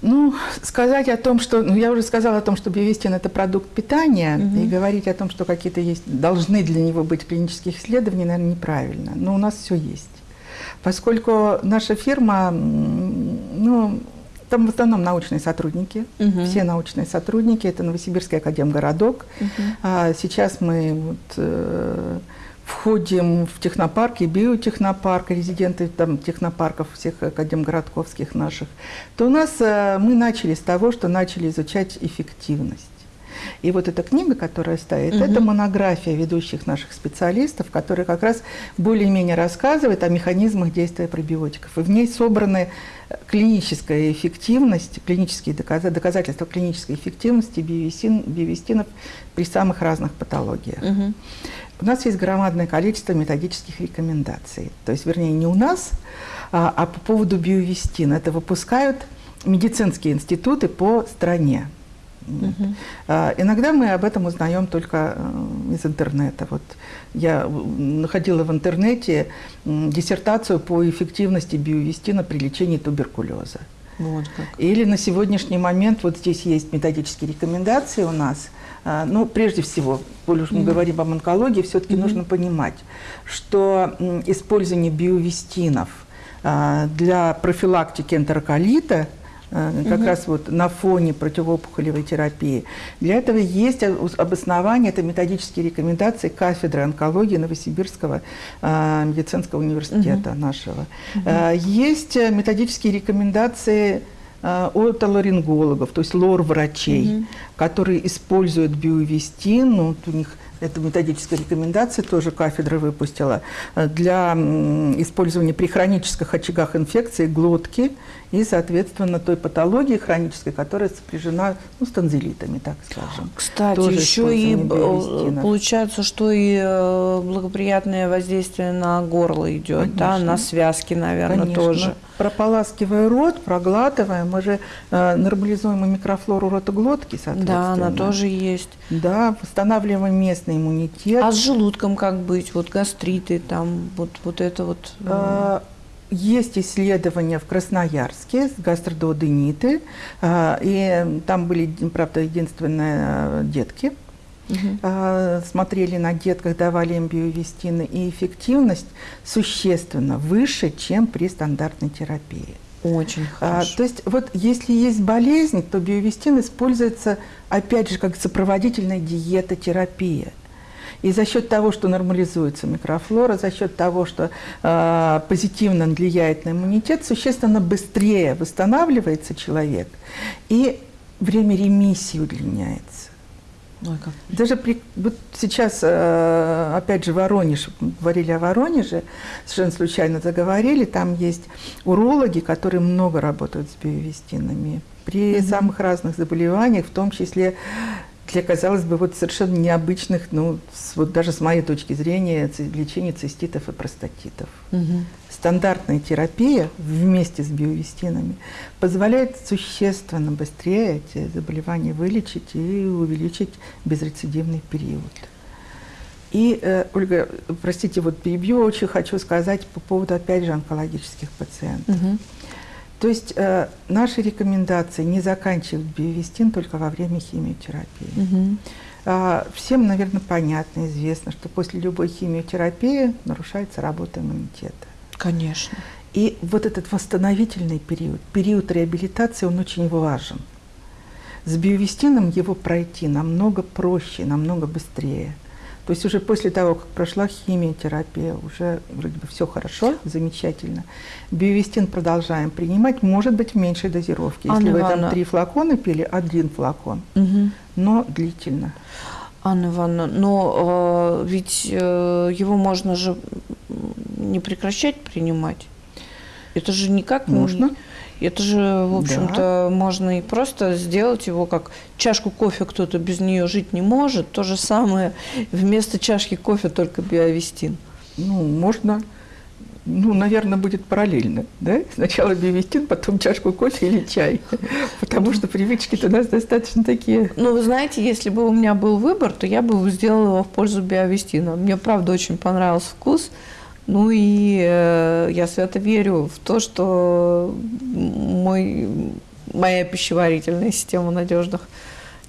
Ну, сказать о том, что... Ну, я уже сказала о том, что биовестин – это продукт питания, угу. и говорить о том, что какие-то есть... Должны для него быть клинические исследования, наверное, неправильно. Но у нас все есть. Поскольку наша фирма, ну, там в основном научные сотрудники, угу. все научные сотрудники, это Новосибирский академгородок. Угу. А сейчас мы вот, э, входим в технопарк и биотехнопарк, резиденты там, технопарков всех академгородковских наших, то у нас э, мы начали с того, что начали изучать эффективность. И вот эта книга, которая стоит, угу. это монография ведущих наших специалистов, которые как раз более-менее рассказывают о механизмах действия пробиотиков. И в ней собраны клиническая эффективность, клинические доказательства клинической эффективности биовестин, биовестинов при самых разных патологиях. Угу. У нас есть громадное количество методических рекомендаций. То есть, вернее, не у нас, а, а по поводу биовестина. Это выпускают медицинские институты по стране. Угу. Иногда мы об этом узнаем только э, из интернета. Вот я находила в интернете диссертацию по эффективности биовестина при лечении туберкулеза. Вот как. Или на сегодняшний момент, вот здесь есть методические рекомендации у нас. А, ну, прежде всего, коль уж мы mm -hmm. говорим об онкологии, все-таки mm -hmm. нужно понимать, что использование биовестинов а, для профилактики энтероколита – Э, как угу. раз вот на фоне противоопухолевой терапии. Для этого есть обоснование, это методические рекомендации кафедры онкологии Новосибирского э, медицинского университета угу. нашего. Угу. Есть методические рекомендации от ларингологов, то есть лор-врачей, угу. которые используют биовестин, ну, вот у них это методическая рекомендация, тоже кафедра выпустила, для использования при хронических очагах инфекции глотки и, соответственно, той патологии хронической, которая сопряжена ну, с танзелитами, так скажем. Кстати, Тоже еще и э, получается, что и э, благоприятное воздействие на горло идет, да, на связки, наверное, Конечно. тоже. Прополаскивая рот, проглатывая, мы же э, нормализуем микрофлору ротоглотки, соответственно. Да, она тоже есть. Да, восстанавливаем местный иммунитет. А с желудком как быть? Вот гастриты, там, вот, вот это вот... А, есть исследования в Красноярске с гастродуодениты, а, и там были, правда, единственные а, детки. Угу. Смотрели на детках, давали им биовестины, и эффективность существенно выше, чем при стандартной терапии. Очень хорошо. А, то есть вот если есть болезнь, то биовестин используется опять же как сопроводительная диета, терапия. И за счет того, что нормализуется микрофлора, за счет того, что э, позитивно влияет на иммунитет, существенно быстрее восстанавливается человек, и время ремиссии удлиняется. Ой, как... Даже при, вот сейчас, э, опять же, Воронеж, говорили о Воронеже, совершенно случайно заговорили, там есть урологи, которые много работают с биовестинами при mm-hmm. самых разных заболеваниях, в том числе для, казалось бы, вот совершенно необычных, ну, с, вот даже с моей точки зрения, лечения циститов и простатитов. Угу. Стандартная терапия вместе с биовестинами позволяет существенно быстрее эти заболевания вылечить и увеличить безрецидивный период. И, э, Ольга, простите, вот перебью, очень хочу сказать по поводу, опять же, онкологических пациентов. Угу. То есть э, наши рекомендации не заканчивать биовестин только во время химиотерапии. Угу. Э, всем, наверное, понятно, известно, что после любой химиотерапии нарушается работа иммунитета. Конечно. И вот этот восстановительный период, период реабилитации, он очень важен. С биовестином его пройти намного проще, намного быстрее. То есть уже после того, как прошла химиотерапия, уже вроде бы все хорошо, замечательно. Биовестин продолжаем принимать, может быть, в меньшей дозировке. Если Анна вы Ивановна. там три флакона пили, один флакон, угу. но длительно. Анна Ивановна, но э, ведь э, его можно же не прекращать принимать. Это же никак можно. Не... Это же, в общем-то, да. можно и просто сделать его как чашку кофе, кто-то без нее жить не может. То же самое вместо чашки кофе только биовестин. Ну, можно ну, наверное, будет параллельно, да? Сначала биовестин, потом чашку кофе или чай, потому что привычки-то у нас достаточно такие. Ну, вы знаете, если бы у меня был выбор, то я бы сделала его в пользу биовестина. Мне, правда, очень понравился вкус. Ну и э, я свято верю в то, что мой, моя пищеварительная система надежных.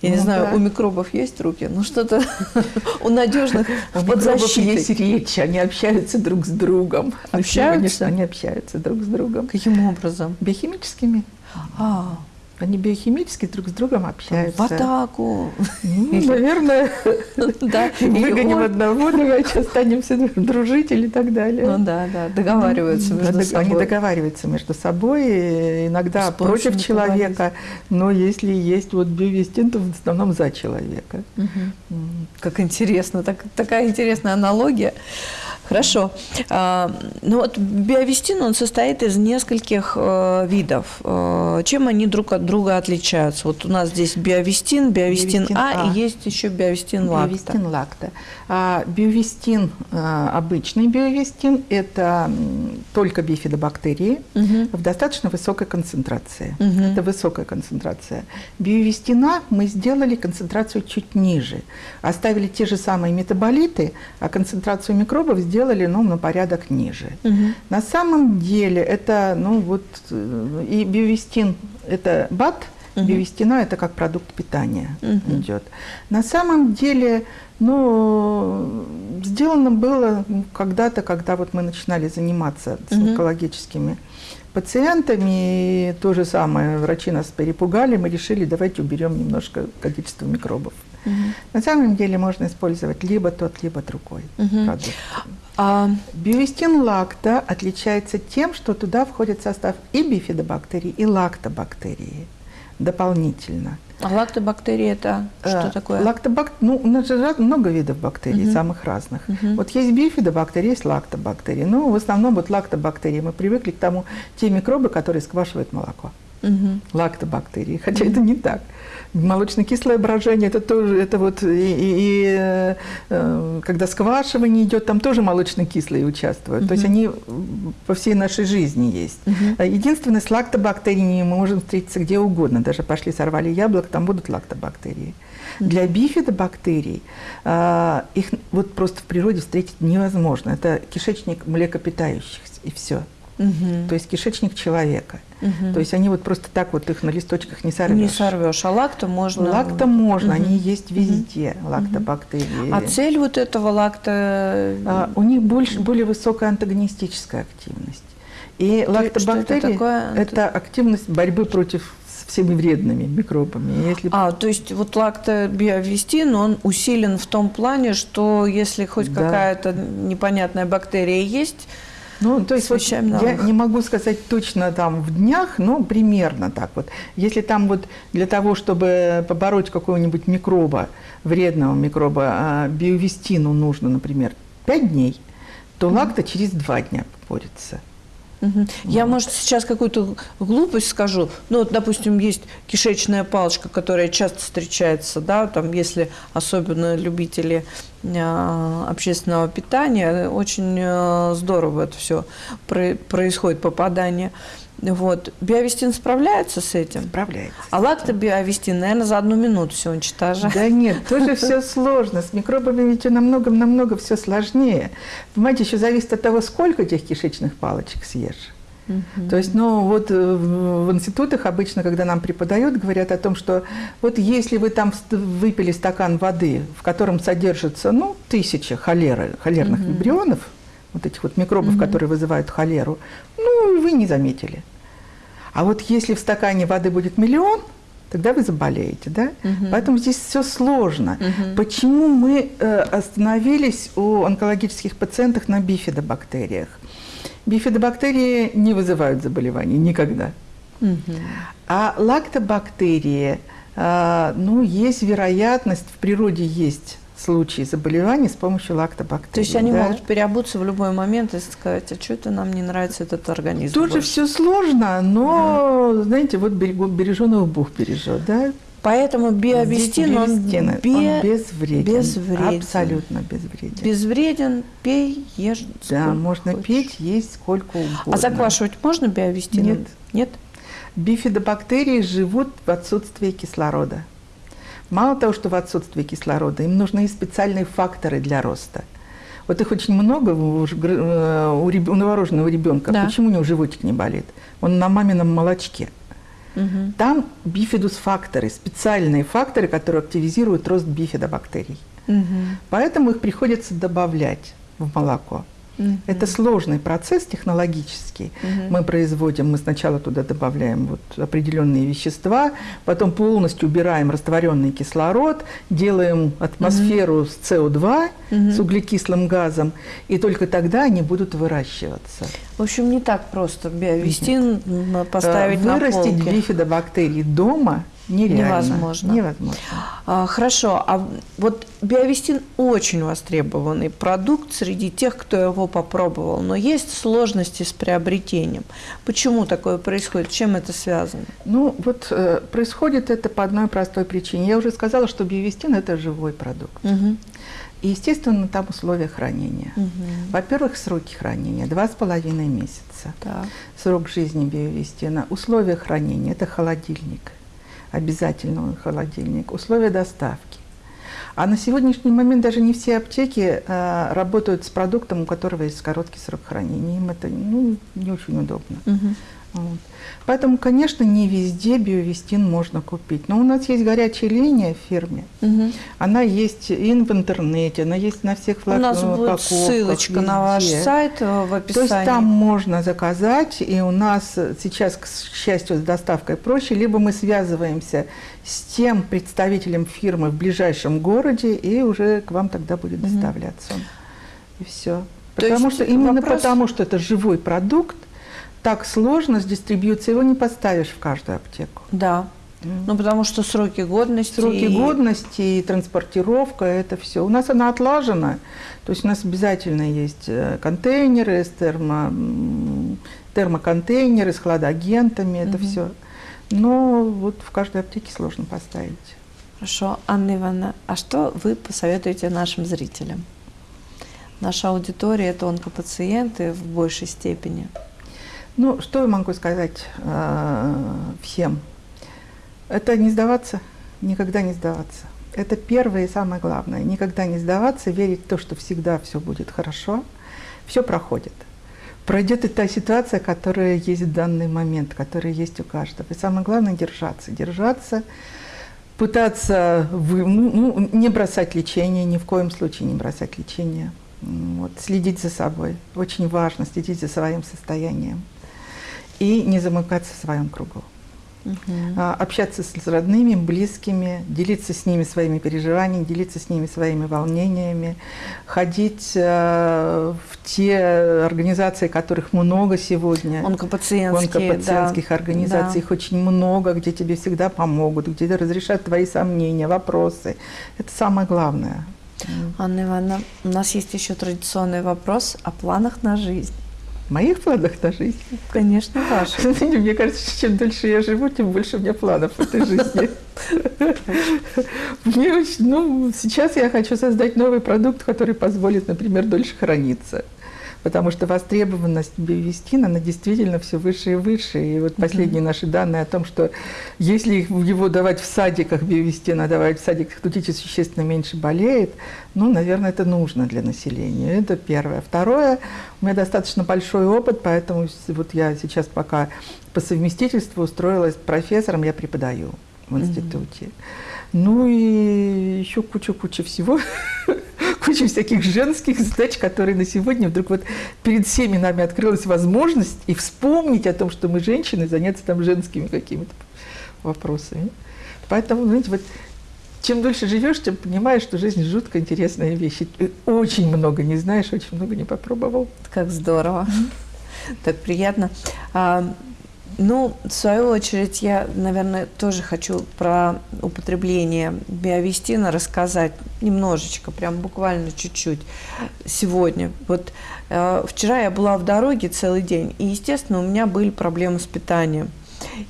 Я ну, не знаю, да. у микробов есть руки, но что-то у надежных у под защитой. есть речь, они общаются друг с другом. Общаются? Они общаются друг с другом. Каким образом? Биохимическими. А, Они биохимически друг с другом общаются. В атаку. Ну, наверное, Да. выгоним одного, давайте останемся дружить или так далее. Ну да, да, договариваются между Дог- собой. Они договариваются между собой, иногда против человека, но если есть вот биовестин, то в основном за человека. Как интересно, так- такая интересная аналогия. Хорошо. А, ну вот биовестин, он состоит из нескольких э, видов. Э, чем они друг от друга отличаются? Вот у нас здесь биовестин, биовестин, Биовестин а, А. и есть еще биовестин лакта. Биовестин лакта. А биовестин, а, обычный биовестин, это только бифидобактерии Мгм. в достаточно высокой концентрации. Мгм. Это высокая концентрация. Биовестина мы сделали концентрацию чуть ниже. Оставили те же самые метаболиты, а концентрацию микробов сделали ну, на порядок ниже. Мгм. На самом деле это, ну вот, э, и биовестин – это БАТ, Мгм. биовестина – это как продукт питания Мгм. идет. На самом деле, ну, сделано было ну, когда-то, когда вот мы начинали заниматься с Мгм. онкологическими пациентами, и то же самое, врачи нас перепугали, мы решили, давайте уберем немножко количество микробов. Мгм. На самом деле можно использовать либо тот, либо другой Мгм. продукт. А, Биовестин лакта отличается тем, что туда входит состав и бифидобактерий, и лактобактерии дополнительно. а лактобактерии это что Э, такое? Лактобак... Ну, у нас же много видов бактерий, Мгм. самых разных. Мгм. Вот есть бифидобактерии, есть лактобактерии. Ну, в основном вот лактобактерии. Мы привыкли к тому, те микробы, которые сквашивают молоко. Мгм. Лактобактерии. Хотя это не так. Молочно-кислое брожение, это тоже, это вот, и, и- и, э, э, когда сквашивание идет, там тоже молочно-кислые участвуют. То есть они по всей нашей жизни есть. А Единственное, с лактобактериями мы можем встретиться где угодно. Даже пошли, сорвали яблоко, там будут лактобактерии. Для бифидобактерий а, их вот просто в природе встретить невозможно. Это кишечник млекопитающихся, и все. Мгм. То есть кишечник человека. Мгм. То есть они вот просто так вот их на листочках не сорвешь. не сорвешь, а лакто можно. Лакто можно, Мгм. они есть везде, лактобактерии. А цель вот этого лакта А, у них больше, более высокая антагонистическая активность. И это лактобактерии такое? это активность борьбы против всеми вредными микробами. Если А, то есть вот лактобиовестин, он усилен в том плане, что если хоть Да. какая-то непонятная бактерия есть, Ну, то есть вот Освещаем я не могу сказать точно там в днях, но примерно так вот. Если там вот для того, чтобы побороть какого-нибудь микроба, вредного микроба, а, биовестину нужно, например, 5 дней, то лакта через 2 дня борется. Я, может, сейчас какую-то глупость скажу. Ну, вот, допустим, есть кишечная палочка, которая часто встречается, да, там, если особенно любители а, общественного питания, очень а, здорово это все происходит, попадание. Вот. Биовестин справляется с этим? Справляется. А лактобиовестин, наверное, за одну минуту все уничтожает. Да нет, тоже все сложно. С микробами ведь намного-намного все сложнее. Понимаете, еще зависит от того, сколько этих кишечных палочек съешь. Мгм. То есть, ну, вот э, в институтах обычно, когда нам преподают, говорят о том, что вот если вы там выпили стакан воды, в котором содержится, ну, тысяча холеры, холерных Мгм. вибрионов, вот этих вот микробов, Мгм. которые вызывают холеру, ну, вы не заметили. А вот если в стакане воды будет миллион, тогда вы заболеете, да? Мгм. Поэтому здесь все сложно. Мгм. Почему мы э, остановились у онкологических пациентов на бифидобактериях? Бифидобактерии не вызывают заболеваний никогда. А лактобактерии, а, ну, есть вероятность, в природе есть случаи заболеваний с помощью лактобактерий. То есть они да. могут переобуться в любой момент и сказать, а что это нам не нравится этот организм Тоже больше?» все сложно, но, знаете, вот берегу- береженого Бог бережет, да? Поэтому биовестин, он, бе- он безвреден. безвреден. Абсолютно безвреден. безвреден, пей, ешь. Да, можно хочешь. пить, есть сколько угодно. А заквашивать можно биовестином? Нет. Нет? Бифидобактерии живут в отсутствии кислорода. Мало того, что в отсутствии кислорода, им нужны и специальные факторы для роста. Вот их очень много у, э, у у новорожденного ребенка. Да. Почему у него животик не болит? Он на мамином молочке. Мгм. Там бифидус-факторы, специальные факторы, которые активизируют рост бифидобактерий. Мгм. Поэтому их приходится добавлять в молоко. Mm-hmm. Это сложный процесс технологический. Mm-hmm. Мы производим, мы сначала туда добавляем вот определенные вещества, потом полностью убираем растворенный кислород, делаем атмосферу mm-hmm. с СО2, mm-hmm. с углекислым газом, и только тогда они будут выращиваться. В общем, не так просто биовестин поставить Вырастить на полке. бифидобактерии дома Нереально. Невозможно. Невозможно. А, хорошо. А вот биовестин очень востребованный продукт среди тех, кто его попробовал. Но есть сложности с приобретением. Почему такое происходит? Чем это связано? Ну, вот э, происходит это по одной простой причине. Я уже сказала, что биовестин – это живой продукт. Угу. И, естественно, там условия хранения. Угу. Во-первых, сроки хранения – два с половиной месяца. Так. Срок жизни биовестина. Условия хранения – это холодильник – обязательно холодильник, условия доставки. А на сегодняшний момент даже не все аптеки э, работают с продуктом, у которого есть короткий срок хранения. Им это ну, не очень удобно. Угу. Вот. Поэтому, конечно, не везде биовестин можно купить. Но у нас есть горячая линия в фирме. Угу. Она есть и в интернете, она есть на всех У нас будет ссылочка везде. на ваш сайт в описании. То есть там можно заказать, и у нас сейчас, к счастью, с доставкой проще. Либо мы связываемся с тем представителем фирмы в ближайшем городе, и уже к вам тогда будет доставляться. Угу. И все. Потому что именно вопрос... потому, что это живой продукт, так сложно с дистрибьюцией, его не поставишь в каждую аптеку. Да. Ну, потому что сроки годности. Сроки и... годности и транспортировка, это все. У нас она отлажена. То есть у нас обязательно есть э, контейнеры с термо, термоконтейнеры с хладагентами, это угу. все. Но вот в каждой аптеке сложно поставить. Хорошо. Анна Ивановна, а что вы посоветуете нашим зрителям? Наша аудитория – это онкопациенты в большей степени. Ну, что я могу сказать э, всем? Это не сдаваться, никогда не сдаваться. Это первое и самое главное. Никогда не сдаваться, верить в то, что всегда все будет хорошо. Все проходит. Пройдет и та ситуация, которая есть в данный момент, которая есть у каждого. И самое главное держаться. Держаться, пытаться вы, ну, ну не бросать лечение, ни в коем случае не бросать лечение. Вот, следить за собой. Очень важно следить за своим состоянием и не замыкаться в своем кругу. Угу. общаться с родными, близкими, делиться с ними своими переживаниями, делиться с ними своими волнениями, ходить э, в те организации, которых много сегодня. Онкопациентские. Онкопациентских да. организаций, да. их очень много, где тебе всегда помогут, где разрешат твои сомнения, вопросы. Это самое главное. Анна Ивановна, у нас есть еще традиционный вопрос о планах на жизнь моих планах на жизнь? Конечно, ваших. Мне кажется, чем дольше я живу, тем больше у меня планов в этой жизни. Мне ну, сейчас я хочу создать новый продукт, который позволит, например, дольше храниться потому что востребованность биовестина, она действительно все выше и выше. И вот последние mm-hmm. наши данные о том, что если его давать в садиках, биовестина давать в садиках, то дети существенно меньше болеют, ну, наверное, это нужно для населения. Это первое. Второе, у меня достаточно большой опыт, поэтому вот я сейчас пока по совместительству устроилась профессором, я преподаю в институте. Mm-hmm. Ну и еще куча-куча всего, куча всяких женских задач, которые на сегодня вдруг вот перед всеми нами открылась возможность и вспомнить о том, что мы женщины, заняться там женскими какими-то вопросами. Поэтому, знаете, вот чем дольше живешь, тем понимаешь, что жизнь жутко интересная вещь. И очень много не знаешь, очень много не попробовал. Как здорово. Так приятно. Ну, в свою очередь, я, наверное, тоже хочу про употребление биовестина рассказать немножечко, прям буквально чуть-чуть сегодня. Вот э, вчера я была в дороге целый день, и, естественно, у меня были проблемы с питанием.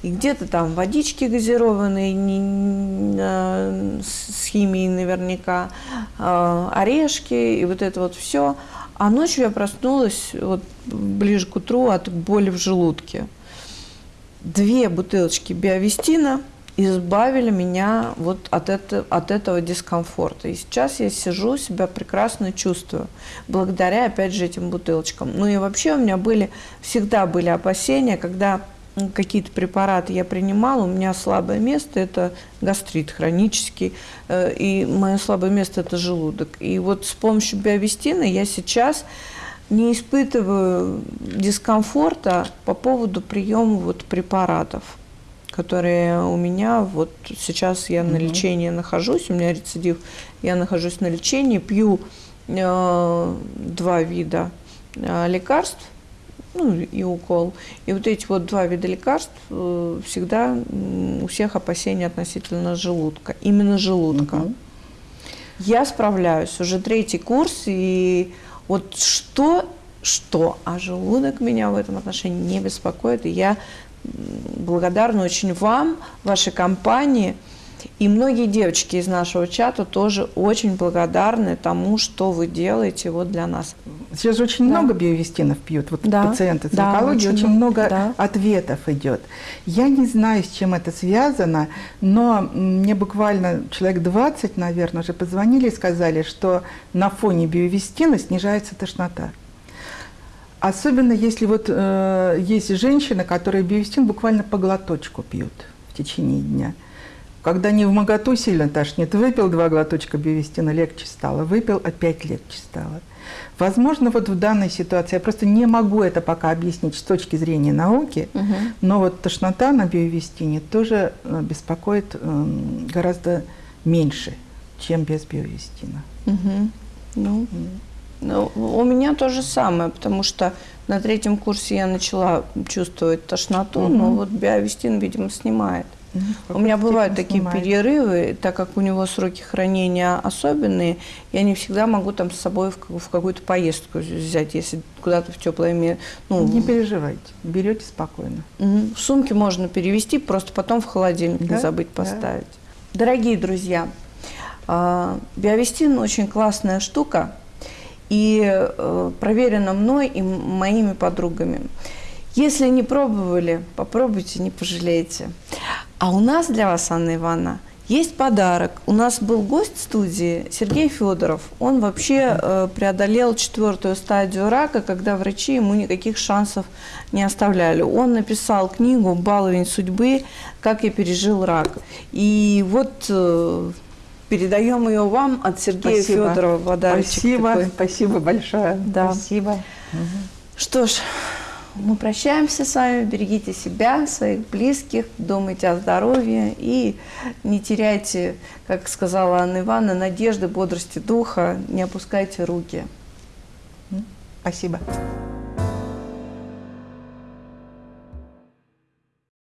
И где-то там водички газированные не, э, с химией наверняка, э, орешки и вот это вот все. А ночью я проснулась вот ближе к утру от боли в желудке две бутылочки биовестина избавили меня вот от, это, от этого дискомфорта. И сейчас я сижу, себя прекрасно чувствую, благодаря, опять же, этим бутылочкам. Ну и вообще у меня были, всегда были опасения, когда какие-то препараты я принимала, у меня слабое место – это гастрит хронический, э, и мое слабое место – это желудок. И вот с помощью биовестина я сейчас не испытываю дискомфорта по поводу приема вот препаратов, которые у меня вот сейчас я на лечении нахожусь, у меня рецидив, я нахожусь на лечении, пью э, два вида э, лекарств, ну и укол. И вот эти вот два вида лекарств э, всегда у всех опасения относительно желудка, именно желудка. Угу. Я справляюсь уже третий курс, и вот что, что, а желудок меня в этом отношении не беспокоит, и я благодарна очень вам, вашей компании – и многие девочки из нашего чата тоже очень благодарны тому, что вы делаете вот для нас. Сейчас очень да. много биовестинов пьют, вот да. пациенты с да, онкологией, очень, очень много да. ответов идет. Я не знаю, с чем это связано, но мне буквально человек 20, наверное, уже позвонили и сказали, что на фоне биовестина снижается тошнота. Особенно если вот э, есть женщины, которые биовестин буквально по глоточку пьют в течение дня. Когда не в моготу сильно тошнит, выпил два глоточка биовестина, легче стало, выпил, опять легче стало. Возможно, вот в данной ситуации, я просто не могу это пока объяснить с точки зрения науки, угу. но вот тошнота на биовестине тоже э, беспокоит эм, гораздо меньше, чем без биовестина. Угу. Ну, ну, у меня то же самое, потому что на третьем курсе я начала чувствовать тошноту, угу. но вот биовестин, видимо, снимает. Угу. У меня бывают такие снимает. перерывы, так как у него сроки хранения особенные, я не всегда могу там с собой в, в какую-то поездку взять, если куда-то в теплое место. Ну, не переживайте, берете спокойно. Угу. В сумке можно перевести, просто потом в холодильник да? не забыть поставить. Да. Дорогие друзья, а, биовестин очень классная штука и э, проверена мной и моими подругами. Если не пробовали, попробуйте, не пожалеете. А у нас для вас, Анна Ивановна, есть подарок. У нас был гость студии Сергей Федоров. Он вообще э, преодолел четвертую стадию рака, когда врачи ему никаких шансов не оставляли. Он написал книгу «Баловень судьбы. Как я пережил рак». И вот э, передаем ее вам от Сергея спасибо. Федорова подарочек. Спасибо, такой. спасибо большое. Да. Спасибо. Что ж, мы прощаемся с вами. Берегите себя, своих близких, думайте о здоровье и не теряйте, как сказала Анна Ивановна, надежды, бодрости духа, не опускайте руки. Спасибо.